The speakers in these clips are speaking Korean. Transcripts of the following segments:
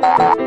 何？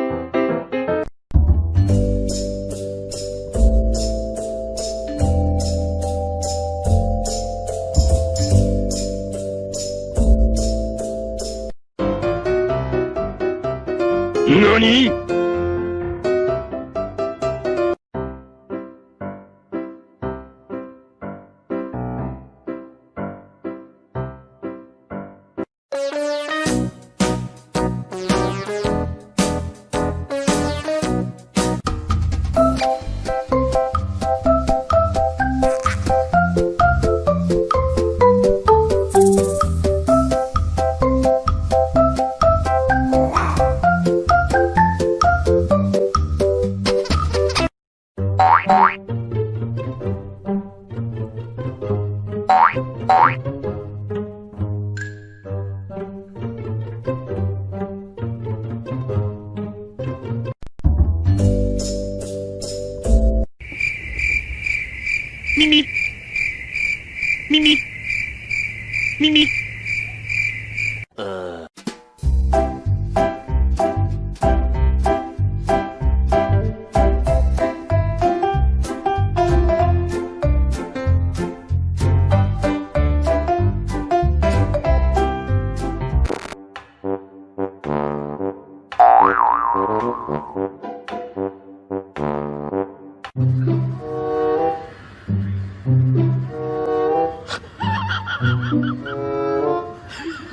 มิมิมิมิมิมิเออ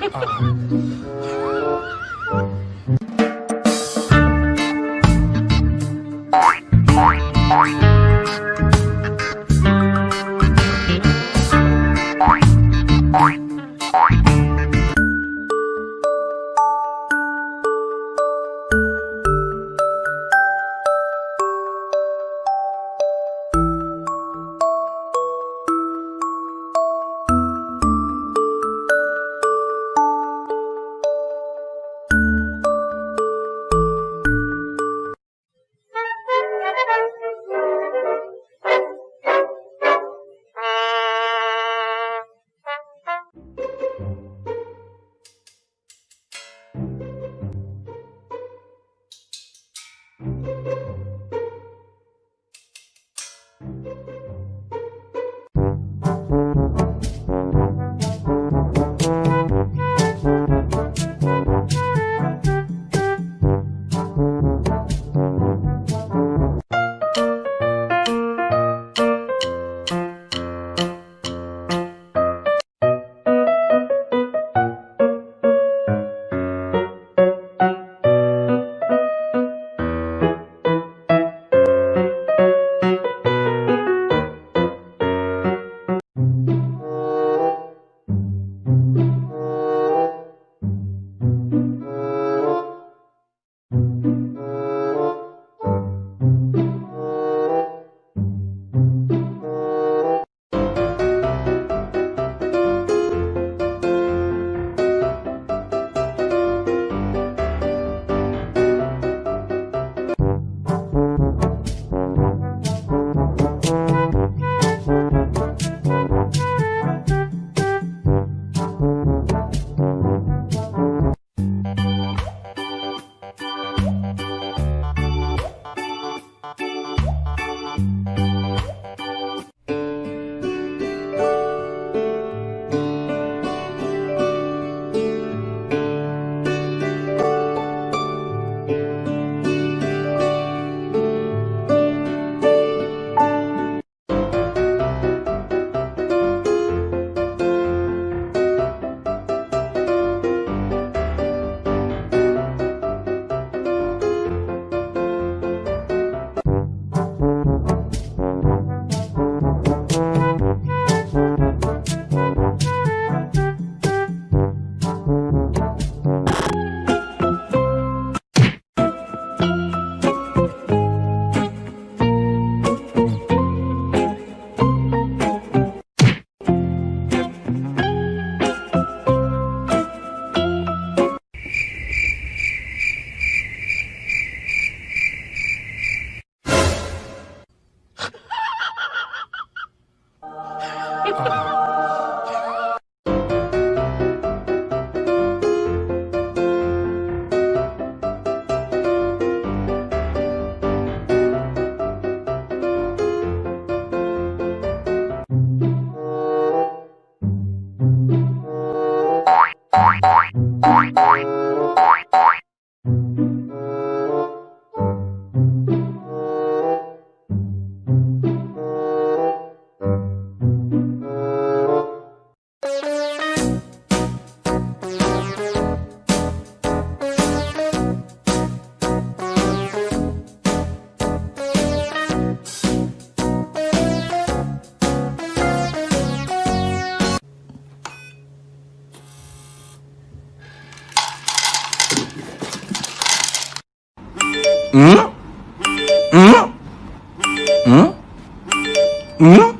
uh. Bye. 응?